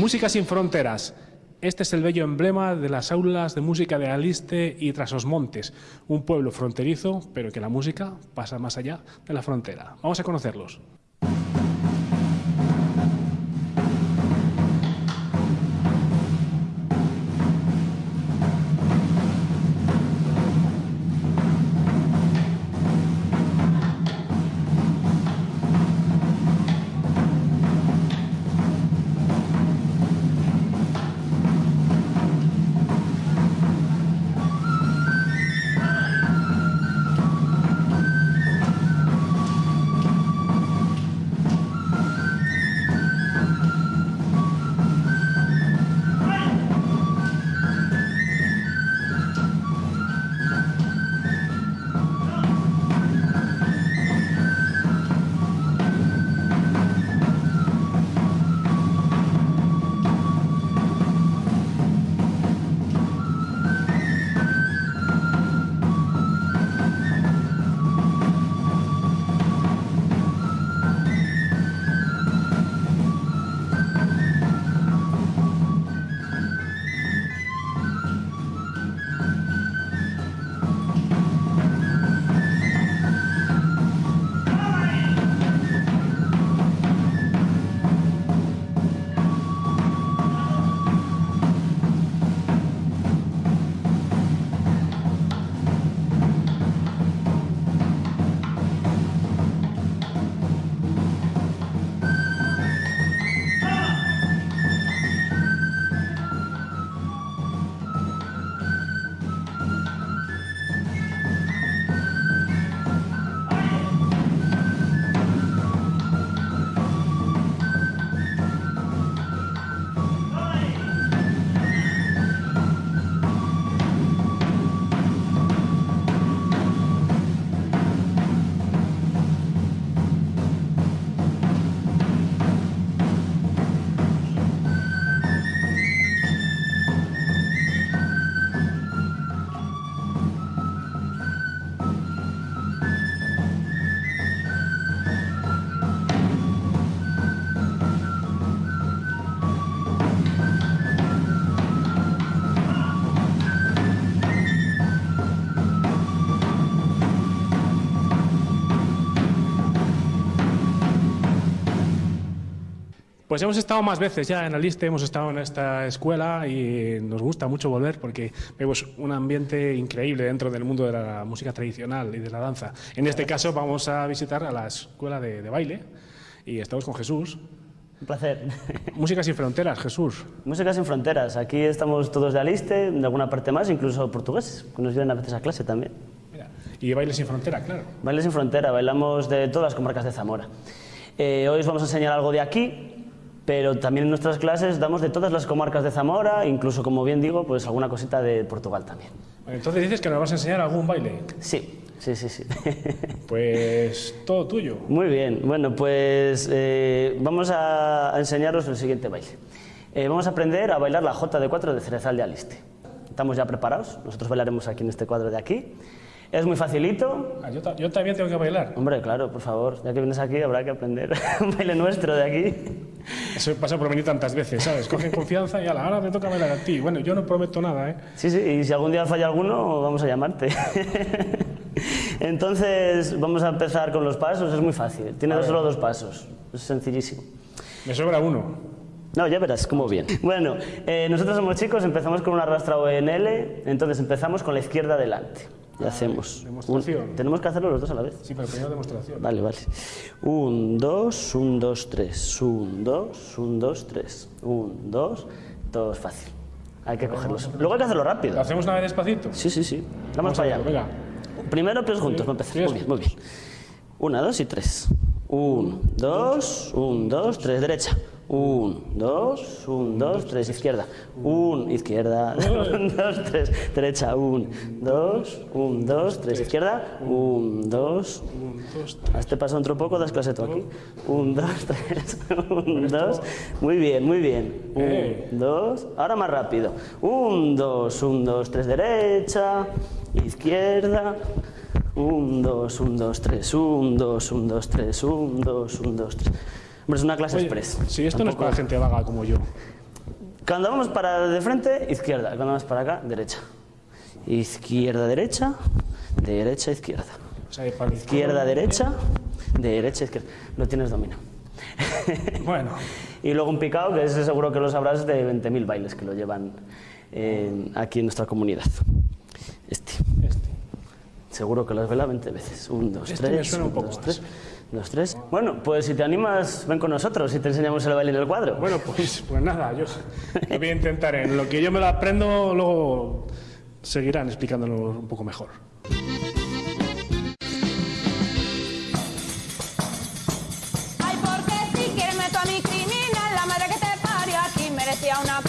Música sin fronteras. Este es el bello emblema de las aulas de música de Aliste y Trasosmontes, un pueblo fronterizo, pero que la música pasa más allá de la frontera. Vamos a conocerlos. Pues hemos estado más veces ya en Aliste, hemos estado en esta escuela y nos gusta mucho volver porque vemos un ambiente increíble dentro del mundo de la música tradicional y de la danza. En este caso vamos a visitar a la escuela de, de baile y estamos con Jesús. Un placer. Música sin fronteras, Jesús. Música sin fronteras. Aquí estamos todos de Aliste, de alguna parte más, incluso portugueses, que nos vienen a veces a clase también. Mira, y baile sin frontera, claro. Baile sin frontera, bailamos de todas las comarcas de Zamora. Eh, hoy os vamos a enseñar algo de aquí, pero también en nuestras clases damos de todas las comarcas de Zamora, incluso, como bien digo, pues alguna cosita de Portugal también. Entonces dices que nos vas a enseñar algún baile. Sí, sí, sí, sí. Pues todo tuyo. Muy bien, bueno, pues eh, vamos a, enseñaros el siguiente baile. Eh, vamos a aprender a bailar la J de 4 de Cerezal de Aliste. ¿Estamos ya preparados? Nosotros bailaremos aquí en este cuadro de aquí. Es muy facilito. Ah, yo, yo, también tengo que bailar. Hombre, claro, por favor. Ya que vienes aquí habrá que aprender un baile nuestro de aquí. Eso pasa por venir tantas veces, ¿sabes? Cogen confianza y a la hora me toca bailar a ti. Bueno, yo no prometo nada, ¿eh? Sí, sí, y si algún día falla alguno, vamos a llamarte. Entonces, vamos a empezar con los pasos. Es muy fácil. Tiene solo dos pasos. Es sencillísimo. Me sobra uno. No, ya verás cómo bien. Bueno, eh, nosotros somos chicos, empezamos con una rastra ONL, entonces empezamos con la izquierda adelante y hacemos. Demostración. tenemos que hacerlo los dos a la vez. Sí, pero primero demostración. Vale, vale. Un, dos, un, dos, tres. Un, dos, un, dos, tres. Un, dos, todo es fácil. Hay que cogerlos. Luego hay que hacerlo rápido. ¿Lo hacemos una vez despacito? Sí, sí, sí. Vamos, para allá. Venga. Primero, pero juntos, para empezar. Muy bien, muy bien. Una, dos y tres. Un, dos, un, dos, tres, derecha. Un, dos, un, dos, tres, izquierda. Un, izquierda. Un, dos, tres, derecha. Un, dos, un, dos, tres, izquierda. Un, dos. A este paso otro poco, das clase tú aquí. Un, dos, tres. Un, dos. Muy bien, muy bien. Un, dos. Ahora más rápido. Un, dos, un, dos, tres, derecha. Izquierda. Un, dos, un, dos, tres. Un, dos, un, dos, tres. Un, dos, un, dos, tres. Hombre, es una clase express. Si esto no es para gente vaga como yo. Cuando vamos para de frente, izquierda. Cuando vamos para acá, derecha. Izquierda, derecha, derecha, izquierda. O sea, para Izquierda, derecha, derecha, izquierda. Lo tienes dominado. Bueno, Y luego un picado, que ese seguro que lo sabrás, de 20.000 bailes que lo llevan eh, aquí en nuestra comunidad. Este. este. Seguro que lo has velado 20 veces. Un, dos, Este tres. me suena un poco dos, más. Dos, tres. Bueno, pues si te animas, ven con nosotros y te enseñamos el baile en el cuadro. Bueno, pues, pues nada, yo yo voy a intentar. En lo que yo me lo aprendo, luego seguirán explicándolo un poco mejor. Ay, porque si quieres meto a mi criminal, la madre que te parió aquí merecía una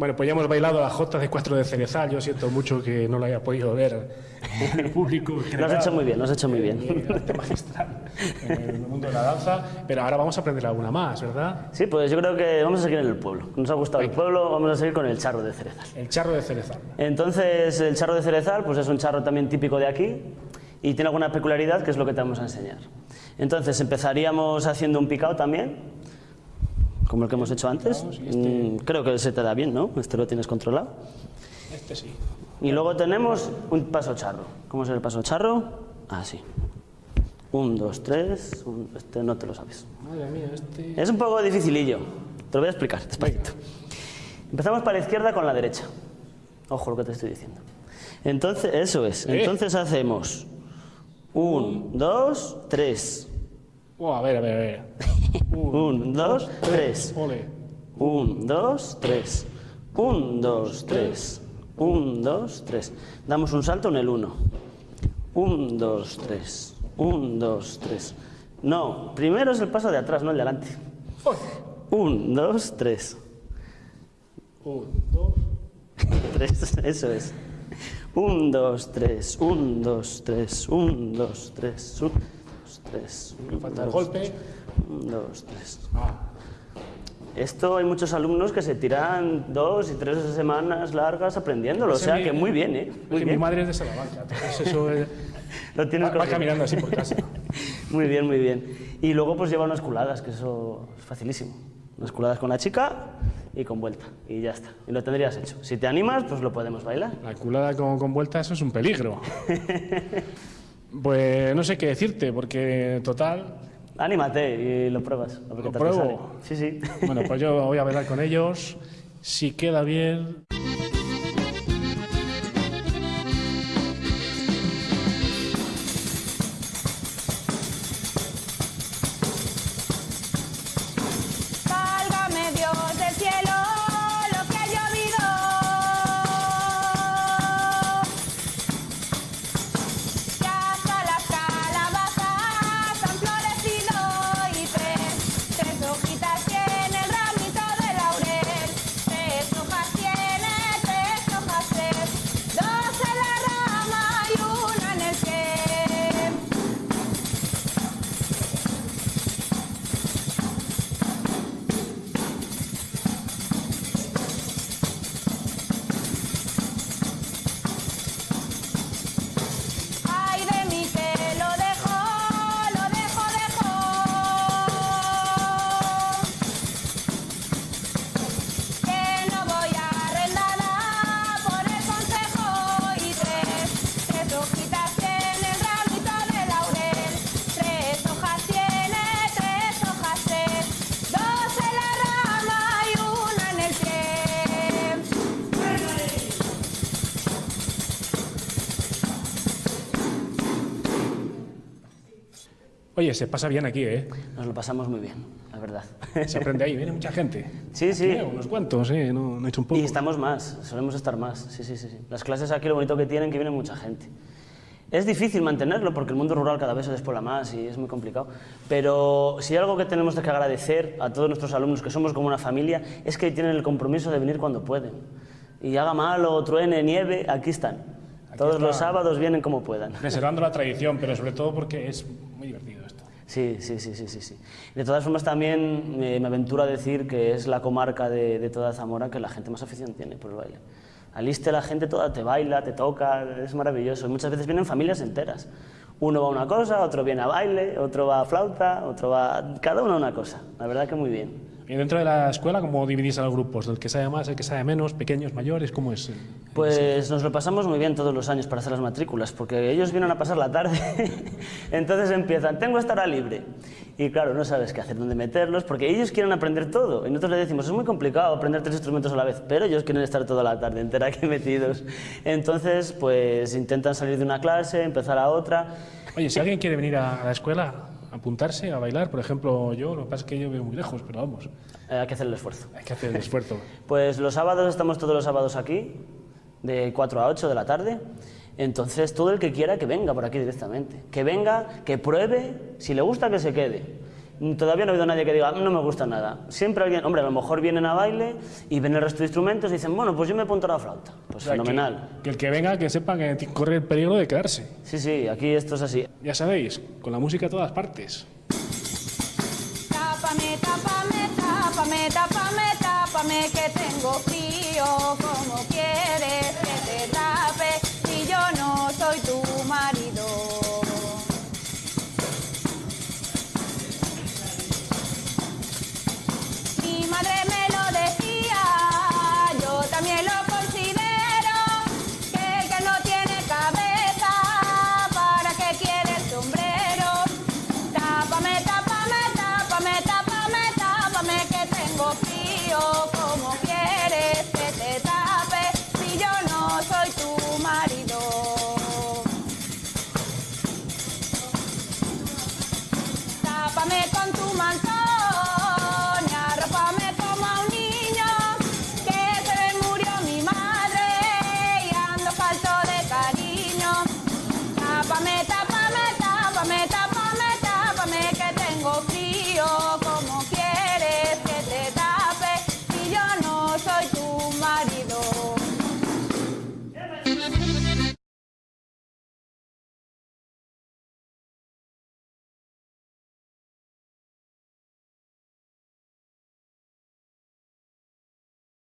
Bueno, pues ya hemos bailado las jotas de Cuatro de Cerezal. Yo siento mucho que no lo haya podido ver el público. Lo has hecho muy bien, lo has hecho muy bien. Arte magistral en el mundo de la danza. Pero ahora vamos a aprender alguna más, ¿verdad? Sí, pues yo creo que vamos a seguir en el pueblo. Nos ha gustado el pueblo, vamos a seguir con el charro de cerezal. El charro de Cerezal. Entonces, el charro de cerezal pues es un charro también típico de aquí y tiene alguna peculiaridad que es lo que te vamos a enseñar. Entonces, empezaríamos haciendo un picado también, como el que hemos hecho antes. Mm, Creo que se te da bien, ¿no? Este lo tienes controlado. Este sí. Y luego tenemos un paso charro. ¿Cómo es el paso charro? Así. Un, dos, tres. un- Este no te lo sabes. Madre mía, este. Es un poco dificilillo. Te lo voy a explicar despacito. Empezamos para la izquierda con la derecha. Ojo lo que te estoy diciendo. Entonces, eso es. Eh. Entonces hacemos un, dos, tres. Oh, a ver, a ver, a ver. Un, dos, tres. Ole. Un, dos, tres. Un, dos, tres. Un, dos, tres. Damos un salto en el uno. Un, dos, tres. Un, dos, tres. No, primero es el paso de atrás, no el de adelante. Uy. Un, dos, tres. Un, dos. Tres, eso es. Un, dos, tres. Un, dos, tres. Un, dos, tres. Un, dos, tres. Me Un, falta el golpe. Un, dos, tres. Ah, Esto hay muchos alumnos que se tiran dos y tres semanas largas aprendiéndolo, o Ese sea mi- que muy bien, ¿eh? Muy que mi bien. madre es de Salamanca, entonces eso es- Lo tienes va, va caminando así por casa. Muy bien, muy bien. Y luego pues lleva unas culadas, que eso es facilísimo. Unas culadas con la chica y con vuelta. Y ya está. Y lo tendrías hecho. Si te animas, pues lo podemos bailar. La culada con, con vuelta, eso es un peligro. Pues no sé qué decirte, porque total. Anímate y lo pruebas. a ver qué ¿Lo te pruebo? sale. Sí, sí. Bueno, pues yo voy a bailar con ellos. Si queda bien. Oye, se pasa bien aquí, ¿eh? Nos lo pasamos muy bien, la verdad. Se aprende ahí, viene mucha gente. Sí, sí. Aquí, unos cuantos, ¿eh? No, no he hecho un poco. Y estamos más, solemos estar más. Sí, sí, sí, sí. Las clases aquí lo bonito que tienen que viene mucha gente. Es difícil mantenerlo porque el mundo rural cada vez se despobla más y es muy complicado. Pero si hay algo que tenemos que agradecer a todos nuestros alumnos, que somos como una familia, es que tienen el compromiso de venir cuando pueden. Y haga mal o truene, nieve, aquí están. todos está. los sábados vienen como puedan. Preservando la tradición, pero sobre todo porque es muy divertido. Sí, sí, sí, sí, sí, sí. De todas formas también eh, me aventuro a decir que es la comarca de, de toda Zamora que la gente más afición tiene por el baile. Aliste la gente toda te baila, te toca, es maravilloso. Y muchas veces vienen familias enteras. Uno va a una cosa, otro viene a baile, otro va a flauta, otro va... Cada uno a una cosa. La verdad que muy bien. Y dentro de la escuela, ¿cómo dividís a los grupos? ¿El que sabe más, el que sabe menos, pequeños, mayores? ¿Cómo es? Pues nos lo pasamos muy bien todos los años para hacer las matrículas, porque ellos vienen a pasar la tarde, entonces empiezan, tengo esta hora libre. Y claro, no sabes qué hacer, dónde meterlos, porque ellos quieren aprender todo. Y nosotros les decimos, es muy complicado aprender tres instrumentos a la vez, pero ellos quieren estar toda la tarde entera aquí metidos. Entonces, pues intentan salir de una clase, empezar a otra. Oye, si alguien quiere venir a la escuela, apuntarse a bailar, por ejemplo, yo, lo que pasa es que yo vivo muy lejos, pero vamos, Eh, hay que hacer el esfuerzo. hay que hacer el esfuerzo. Pues los sábados estamos todos los sábados aquí, de 4 a 8 de la tarde. Entonces, todo el que quiera que venga por aquí directamente. Que venga, que pruebe, si le gusta que se quede. Todavía no ha habido nadie que diga, "Ah, no me gusta nada. Siempre alguien, hombre, a lo mejor vienen a baile y ven el resto de instrumentos y dicen, bueno, pues yo me apunto a la flauta. Pues O sea, fenomenal. Que, que el que venga, que sepa que corre el peligro de quedarse. Sí, sí, aquí esto es así. Ya sabéis, con la música a todas partes. Tápame, tápame, tápame, tápame, tápame, que tengo frío como Oh.